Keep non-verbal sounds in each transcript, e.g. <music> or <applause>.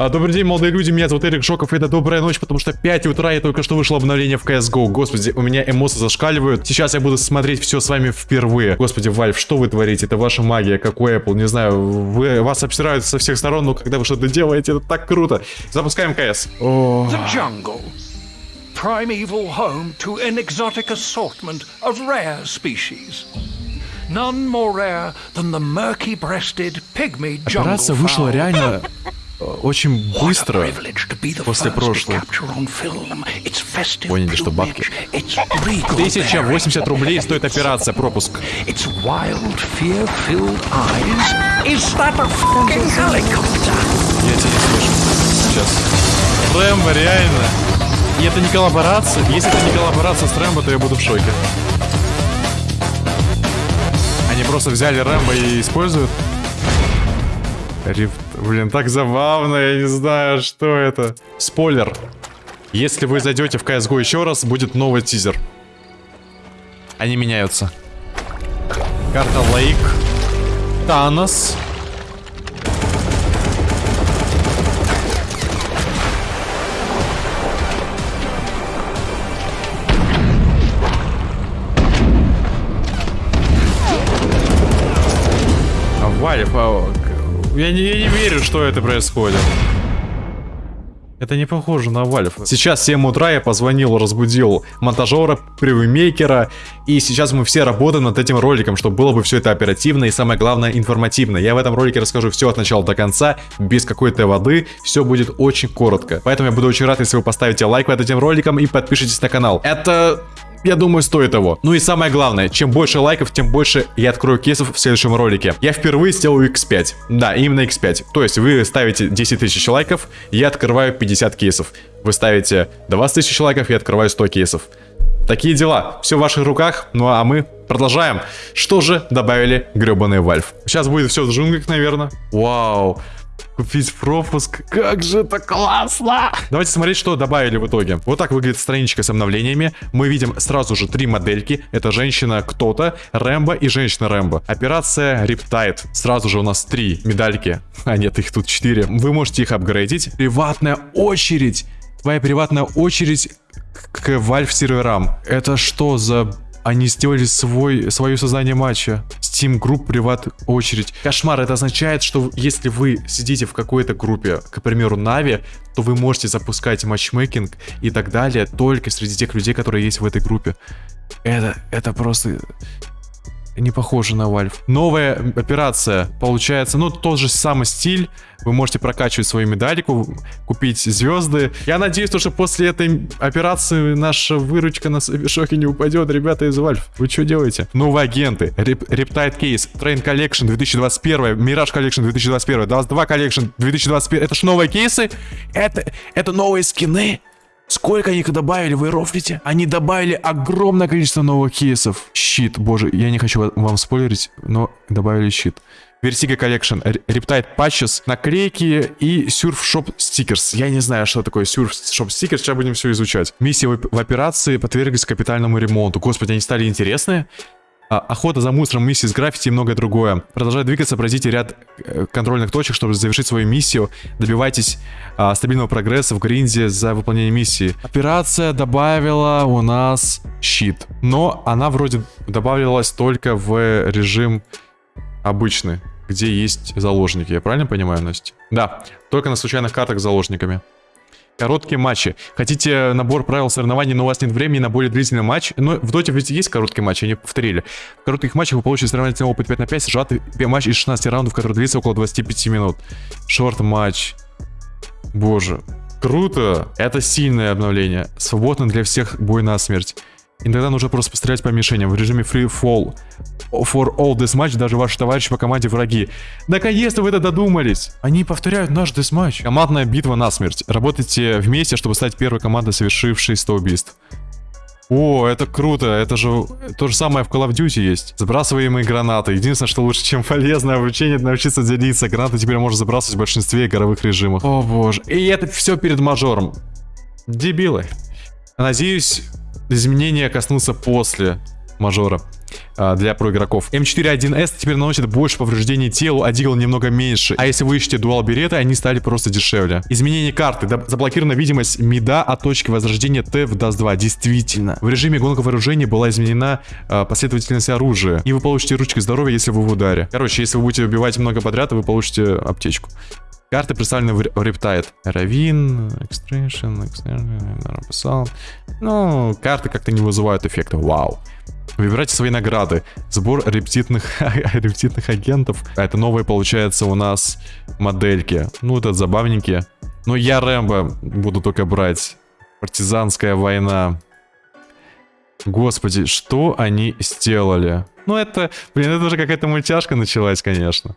А, добрый день, молодые люди, меня зовут Эрик Шоков, и это добрая ночь, потому что 5 утра и только что вышло обновление в CSGO. Господи, у меня эмоции зашкаливают. Сейчас я буду смотреть все с вами впервые. Господи, Вальф, что вы творите? Это ваша магия, какой Apple, не знаю. Вы, вас обсирают со всех сторон, но когда вы что-то делаете, это так круто. Запускаем КС. О, The jungle. Primeval home to an exotic assortment of rare species. None more rare than the murky-breasted pygmy jungle операция вышла реально <laughs> очень быстро. после прошлой. Поняли, что бабки. plumage, its regal 1080 рублей стоит операция, пропуск. Я тебя не слышу. Сейчас. Рэмбо, реально. И это не коллаборация. Если это не коллаборация с Рэмбо, то я буду в шоке. Они просто взяли Рэмбо и используют. Рифт. Блин, так забавно, я не знаю, что это. Спойлер. Если вы зайдете в CSGO еще раз, будет новый тизер. Они меняются. Карта Лейк. Танос. К- я не, я не верю, что это происходит. Это не похоже на Valve. Сейчас в 7 утра я позвонил, разбудил монтажера, превьюмейкера, и сейчас мы все работаем над этим роликом, чтобы было бы все это оперативно и самое главное информативно. Я в этом ролике расскажу все от начала до конца, без какой-то воды, все будет очень коротко. Поэтому я буду очень рад, если вы поставите лайк под этим роликом и подпишитесь на канал. Это я думаю, стоит того. Ну и самое главное, чем больше лайков, тем больше я открою кейсов в следующем ролике. Я впервые сделаю X5. Да, именно X5. То есть вы ставите 10 тысяч лайков, я открываю 50 кейсов. Вы ставите 20 тысяч лайков, я открываю 100 кейсов. Такие дела. Все в ваших руках. Ну а мы продолжаем. Что же добавили гребаный Valve? Сейчас будет все в джунглях, наверное. Вау. Купить пропуск. Как же это классно! Давайте смотреть, что добавили в итоге. Вот так выглядит страничка с обновлениями. Мы видим сразу же три модельки. Это женщина кто-то, Рэмбо и женщина Рэмбо. Операция Riptide. Сразу же у нас три медальки. А нет, их тут четыре. Вы можете их апгрейдить. Приватная очередь. Твоя приватная очередь к Valve серверам. Это что за... Они сделали свой, свое создание матча. Steam Group приват очередь. Кошмар, это означает, что если вы сидите в какой-то группе, к примеру, Нави, то вы можете запускать матчмейкинг и так далее только среди тех людей, которые есть в этой группе. Это, это просто не похоже на Valve. Новая операция получается, ну, тот же самый стиль. Вы можете прокачивать свою медальку, купить звезды. Я надеюсь, что после этой операции наша выручка на шоке не упадет, ребята из Valve. Вы что делаете? Новые агенты. Rep- Riptide Case, Train Collection 2021, Mirage Collection 2021, 22 Collection 2021. Это ж новые кейсы? Это, это новые скины? Сколько они добавили, вы рофлите? Они добавили огромное количество новых кейсов. Щит, боже, я не хочу ва- вам спойлерить, но добавили щит. Vertigo Collection, Riptide Patches, наклейки и Surf Shop Stickers. Я не знаю, что такое Surf Shop Stickers, сейчас будем все изучать. Миссии в, в операции подверглись капитальному ремонту. Господи, они стали интересные. А, охота за мусором, миссии с граффити и многое другое. Продолжая двигаться, пройдите ряд э, контрольных точек, чтобы завершить свою миссию. Добивайтесь а, стабильного прогресса в гринде за выполнение миссии. Операция добавила у нас щит. Но она вроде добавилась только в режим обычный, где есть заложники. Я правильно понимаю, Настя? Да, только на случайных картах с заложниками. Короткие матчи. Хотите набор правил соревнований, но у вас нет времени на более длительный матч? Но в доте ведь есть короткие матчи, они повторили. В коротких матчах вы получите соревновательный опыт 5 на 5, сжатый матч из 16 раундов, который длится около 25 минут. Шорт матч. Боже. Круто. Это сильное обновление. Свободно для всех бой на смерть. Иногда нужно просто пострелять по мишеням в режиме free fall. For all deathmatch даже ваши товарищи по команде враги. Наконец-то вы это додумались! Они повторяют наш десматч. Командная битва на смерть. Работайте вместе, чтобы стать первой командой, совершившей 100 убийств. О, это круто, это же то же самое в Call of Duty есть. Забрасываемые гранаты. Единственное, что лучше, чем полезное обучение, это научиться делиться. Гранаты теперь можно забрасывать в большинстве игровых режимов. О боже. И это все перед мажором. Дебилы. Надеюсь, изменения коснутся после мажора. а, для про игроков. М41С теперь наносит больше повреждений телу, а Дигл немного меньше. А если вы ищете дуал береты, они стали просто дешевле. Изменение карты. Заблокирована видимость мида от точки возрождения Т в DAS 2. Действительно. В режиме гонка вооружения была изменена а, последовательность оружия. И вы получите ручки здоровья, если вы в ударе. Короче, если вы будете убивать много подряд, вы получите аптечку. Карты представлены в Рептайд. Равин, Extraction, Extraction, Ну, карты как-то не вызывают эффекта. Вау. Выбирайте свои награды. Сбор рептитных, <laughs> рептитных агентов. А это новые, получается, у нас модельки. Ну, это забавненькие. Но я Рэмбо буду только брать. Партизанская война. Господи, что они сделали? Ну, это, блин, это уже какая-то мультяшка началась, конечно.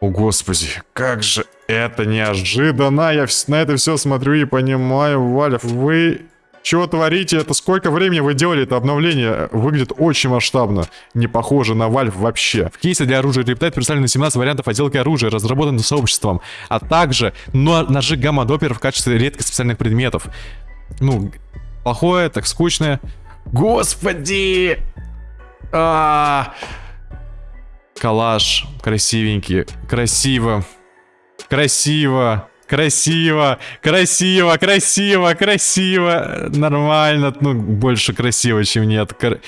О, господи, как же это неожиданно. Я на это все смотрю и понимаю, Валев, вы чего творите? Это сколько времени вы делали это обновление? Выглядит очень масштабно. Не похоже на Valve вообще. В кейсе для оружия Riptide представлены 17 вариантов отделки оружия, разработанных сообществом, а также но- ножи гамма-доппер в качестве редких специальных предметов. Ну, плохое, так скучное. Господи! А, Калаш, красивенький, красиво, красиво, красиво, красиво, красиво, красиво, нормально, ну, больше красиво, чем нет. Кр-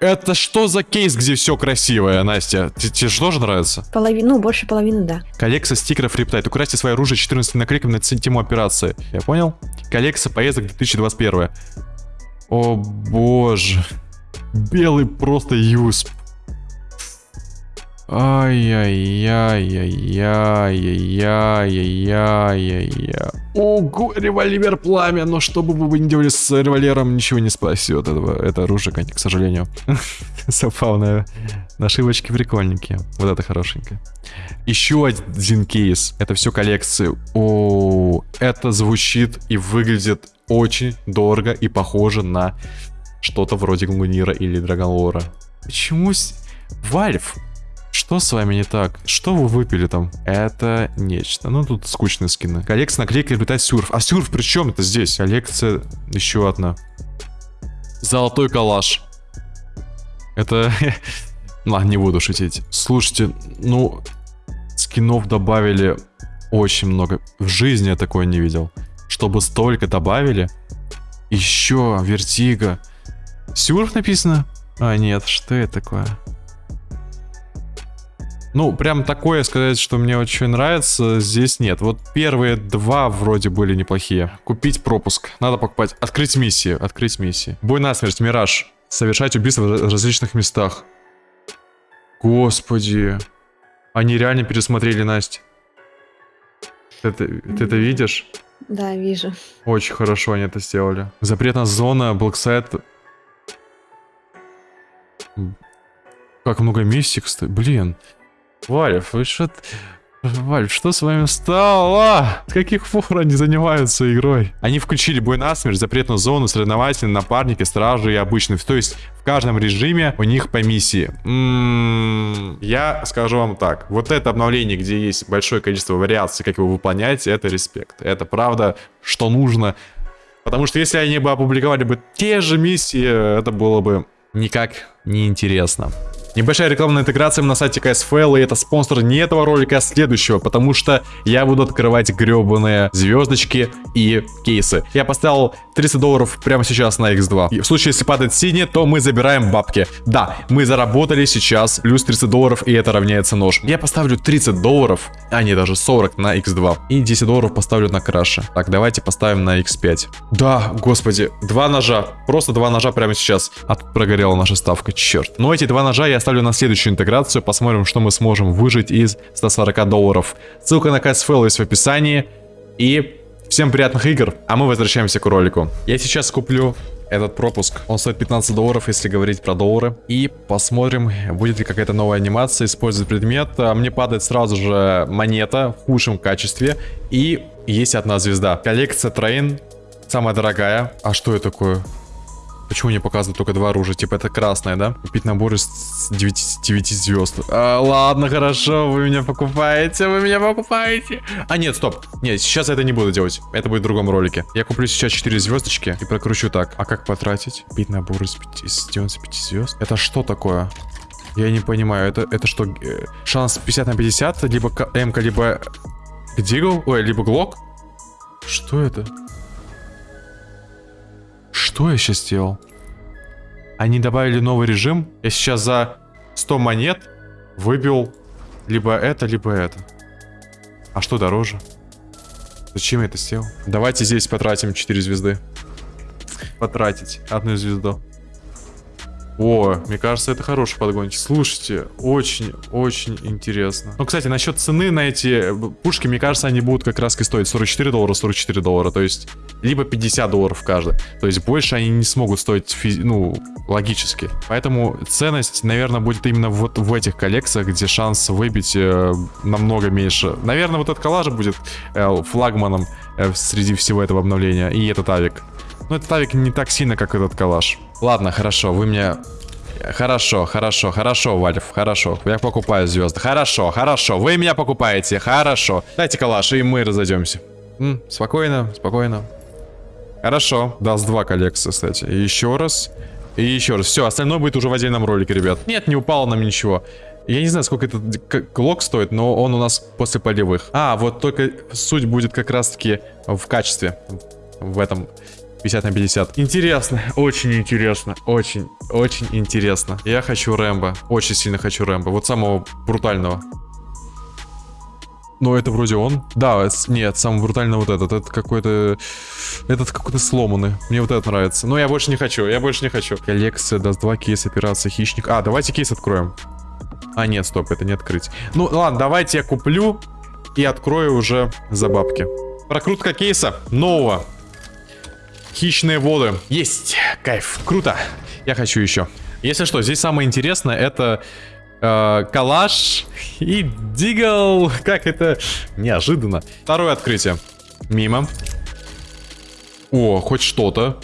Это что за кейс, где все красивое, Настя? Те- Тебе же тоже нравится? Половину, ну, больше половины, да. Коллекция стикеров Рептайт. Украсьте свое оружие 14 наклейками на тему операции. Я понял? Коллекция поездок 2021. О боже. Белый просто юсп. Ай-яй-яй-яй-яй-яй-яй-яй. Ого, револьвер пламя, но что бы вы ни делали с револьвером, ничего не спасет этого, это оружие, к сожалению. <laughs> Забавное. Нашивочки прикольненькие. Вот это хорошенькое. Еще один кейс. Это все коллекции. О, это звучит и выглядит очень дорого и похоже на что-то вроде Гунгунира или Драголора. Почему... Valve, что с вами не так? Что вы выпили там? Это нечто. Ну, тут скучные скины. Коллекция наклейки летает сюрф. А сюрф при чем это здесь? Коллекция еще одна. Золотой калаш. Это... <laughs> Ладно, не буду шутить. Слушайте, ну, скинов добавили очень много. В жизни я такое не видел. Чтобы столько добавили. Еще вертига. Сюрф написано? А, нет, что это такое? Ну, прям такое сказать, что мне очень нравится, здесь нет. Вот первые два вроде были неплохие. Купить пропуск. Надо покупать. Открыть миссию. Открыть миссии. Бой насмерть, Мираж. Совершать убийства в раз- различных местах. Господи. Они реально пересмотрели, Настя. Ты это, ты это видишь? Да, вижу. Очень хорошо они это сделали. Запретная зона, Blacksite. Как много миссий, кстати. Блин. Valve, вы что... Valve, что с вами стало? С каких пор они занимаются игрой? Они включили бой насмерть, запретную зону, соревновательные, напарники, стражи и обычные. То есть в каждом режиме у них по миссии. М, Я скажу вам так. Вот это обновление, где есть большое количество вариаций, как его выполнять, это респект. Это правда, что нужно. Потому что если они бы опубликовали бы те же миссии, это было бы никак не интересно. Небольшая рекламная интеграция на сайте CSFL, и это спонсор не этого ролика, а следующего, потому что я буду открывать гребаные звездочки и кейсы. Я поставил 30 долларов прямо сейчас на X2. И в случае, если падает синий, то мы забираем бабки. Да, мы заработали сейчас плюс 30 долларов, и это равняется нож. Я поставлю 30 долларов, а не даже 40 на X2. И 10 долларов поставлю на краша. Так, давайте поставим на X5. Да, господи, два ножа. Просто два ножа прямо сейчас. Тут прогорела наша ставка, черт. Но эти два ножа я оставлю на следующую интеграцию. Посмотрим, что мы сможем выжить из 140 долларов. Ссылка на CSFail есть в описании. И всем приятных игр, а мы возвращаемся к ролику. Я сейчас куплю этот пропуск. Он стоит 15 долларов, если говорить про доллары. И посмотрим, будет ли какая-то новая анимация, использовать предмет. А Мне падает сразу же монета в худшем качестве. И есть одна звезда. Коллекция Train, самая дорогая. А что это такое? Почему не показывают только два оружия? Типа это красное, да? Купить набор из 9, 9 звезд. А, ладно, хорошо, вы меня покупаете, вы меня покупаете. А, нет, стоп. Нет, сейчас я это не буду делать. Это будет в другом ролике. Я куплю сейчас 4 звездочки и прокручу так. А как потратить? Купить набор из, 5, из 95 звезд? Это что такое? Я не понимаю, это, это что, э, шанс 50 на 50, либо м либо Дигл, ой, либо Глок? Что это? Что я сейчас сделал? Они добавили новый режим. Я сейчас за 100 монет выбил либо это, либо это. А что дороже? Зачем я это сделал? Давайте здесь потратим 4 звезды. Потратить одну звезду. О, мне кажется, это хороший подгончик. Слушайте, очень-очень интересно. Ну, кстати, насчет цены на эти э, пушки, мне кажется, они будут как раз и стоить 44 доллара, 44 доллара. То есть, либо 50 долларов каждый. То есть, больше они не смогут стоить, физи ну, логически. Поэтому ценность, наверное, будет именно вот в этих коллекциях, где шанс выбить э, намного меньше. Наверное, вот этот коллаж будет э, флагманом э, среди всего этого обновления. И этот авик. Но этот авик не так сильно, как этот калаш. Ладно, хорошо, вы мне... Хорошо, хорошо, хорошо, Вальф, хорошо. Я покупаю звезды. Хорошо, хорошо. Вы меня покупаете. Хорошо. Дайте калаш, и мы разойдемся. М, спокойно, спокойно. Хорошо. Даст два коллекции, кстати. Еще раз. И еще раз. Все, остальное будет уже в отдельном ролике, ребят. Нет, не упало нам ничего. Я не знаю, сколько этот клок стоит, но он у нас после полевых. А, вот только суть будет как раз-таки в качестве. В этом 50 на 50. Интересно, очень интересно, очень, очень интересно. Я хочу Рэмбо, очень сильно хочу Рэмбо, вот самого брутального. Но это вроде он. Да, нет, самый брутальный вот этот. Это какой-то... Этот какой-то сломанный. Мне вот этот нравится. Но я больше не хочу, я больше не хочу. Коллекция даст два кейса операции хищник. А, давайте кейс откроем. А, нет, стоп, это не открыть. Ну, ладно, давайте я куплю и открою уже за бабки. Прокрутка кейса нового. Хищные воды. Есть. Кайф. Круто. Я хочу еще. Если что, здесь самое интересное это э, калаш и дигл. Как это неожиданно. Второе открытие. Мимо. О, хоть что-то.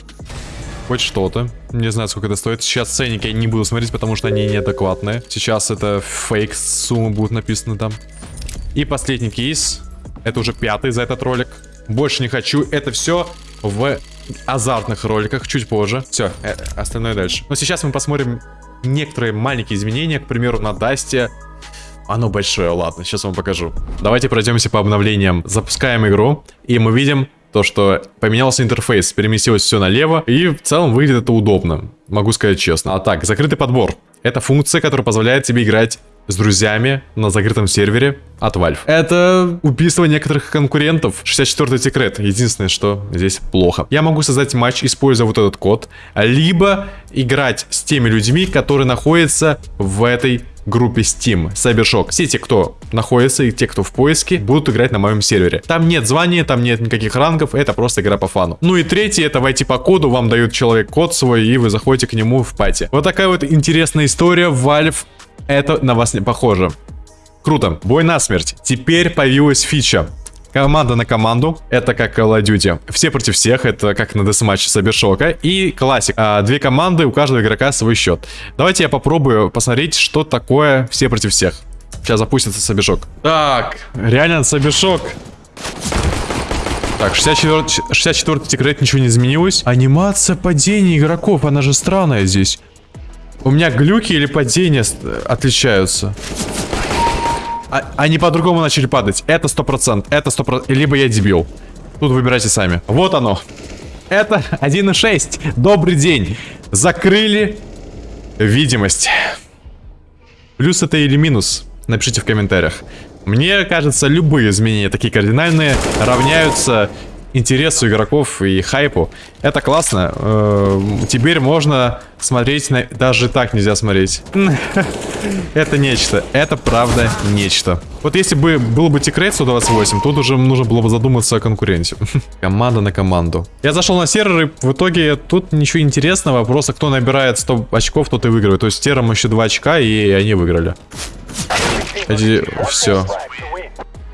Хоть что-то. Не знаю, сколько это стоит. Сейчас ценники я не буду смотреть, потому что они неадекватные. Сейчас это фейк суммы будут написаны там. И последний кейс. Это уже пятый за этот ролик. Больше не хочу. Это все в азартных роликах чуть позже. Все, э, остальное дальше. Но сейчас мы посмотрим некоторые маленькие изменения. К примеру, на Дасте. Оно большое, ладно, сейчас вам покажу. Давайте пройдемся по обновлениям. Запускаем игру, и мы видим то, что поменялся интерфейс, переместилось все налево, и в целом выглядит это удобно, могу сказать честно. А так, закрытый подбор. Это функция, которая позволяет тебе играть с друзьями на закрытом сервере от Valve. Это убийство некоторых конкурентов. 64-й секрет. Единственное, что здесь плохо. Я могу создать матч, используя вот этот код, либо играть с теми людьми, которые находятся в этой группе Steam, Cybershock. Все те, кто находится и те, кто в поиске, будут играть на моем сервере. Там нет звания, там нет никаких рангов, это просто игра по фану. Ну и третий, это войти по коду, вам дают человек код свой, и вы заходите к нему в пати. Вот такая вот интересная история. Valve это на вас не похоже. Круто. Бой на смерть. Теперь появилась фича. Команда на команду, это как Call of Duty. Все против всех, это как на десматче Сабершока. И классик. А, две команды, у каждого игрока свой счет. Давайте я попробую посмотреть, что такое все против всех. Сейчас запустится Сабершок. Так, реально Сабершок. Так, 64, 64 секрет, ничего не изменилось. Анимация падения игроков, она же странная здесь. У меня глюки или падения отличаются. А, они по-другому начали падать. Это 100%. Это 100%. Либо я дебил. Тут выбирайте сами. Вот оно. Это <laughs> 1.6. Добрый день. Закрыли видимость. Плюс это или минус? Напишите в комментариях. Мне кажется, любые изменения такие кардинальные равняются интересу игроков и хайпу. Это классно. Э, теперь можно смотреть на... Даже так нельзя смотреть. <laughs> Это нечто. Это правда нечто. Вот если бы был бы Тикрейт 128, тут уже нужно было бы задуматься о конкуренте. <laughs> Команда на команду. Я зашел на сервер, и в итоге тут ничего интересного. Просто кто набирает 100 очков, тот и выигрывает. То есть терам еще 2 очка, и они выиграли. Эти... Все.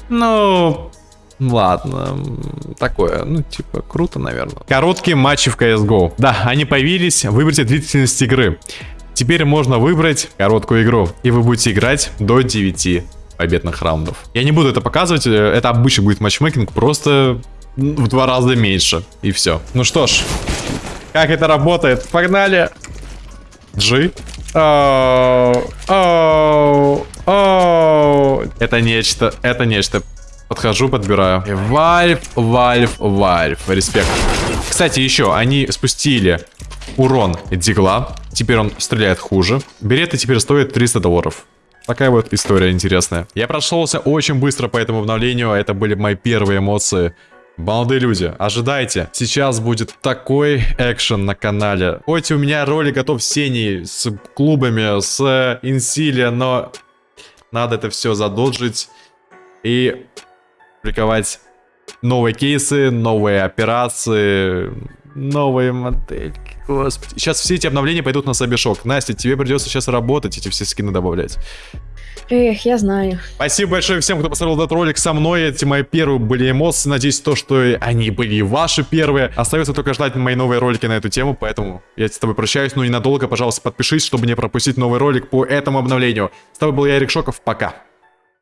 Ну, Ладно, такое, ну, типа, круто, наверное. Короткие матчи в CSGO. Да, они появились, выберите длительность игры. Теперь можно выбрать короткую игру, и вы будете играть до 9 победных раундов. Я не буду это показывать, э, это обычно будет матчмейкинг, просто в два раза меньше, и все. Ну что ж, как это работает? Погнали! G. Оу, оу, оу. Это нечто, это нечто. Подхожу, подбираю. Valve, Valve, Valve. Респект. Кстати, еще, они спустили урон Deagle а. Теперь он стреляет хуже. Береты теперь стоят 300 долларов. Такая вот история интересная. Я прошелся очень быстро по этому обновлению. Это были мои первые эмоции. Молодые люди, ожидайте. Сейчас будет такой экшен на канале. Хоть у меня ролик готов Сеней, с клубами, с Инсилия, но надо это все задолжить и публиковать новые кейсы, новые операции, новые модельки. Господи. Сейчас все эти обновления пойдут на Сабишок. Настя, тебе придется сейчас работать, эти все скины добавлять. Эх, я знаю. Спасибо большое всем, кто посмотрел этот ролик со мной. Эти мои первые были эмоции. Надеюсь, то, что они были и ваши первые. Остается только ждать мои новые ролики на эту тему, поэтому я с тобой прощаюсь, но ненадолго. Пожалуйста, подпишись, чтобы не пропустить новый ролик по этому обновлению. С тобой был я, Эрик Шоков. Пока.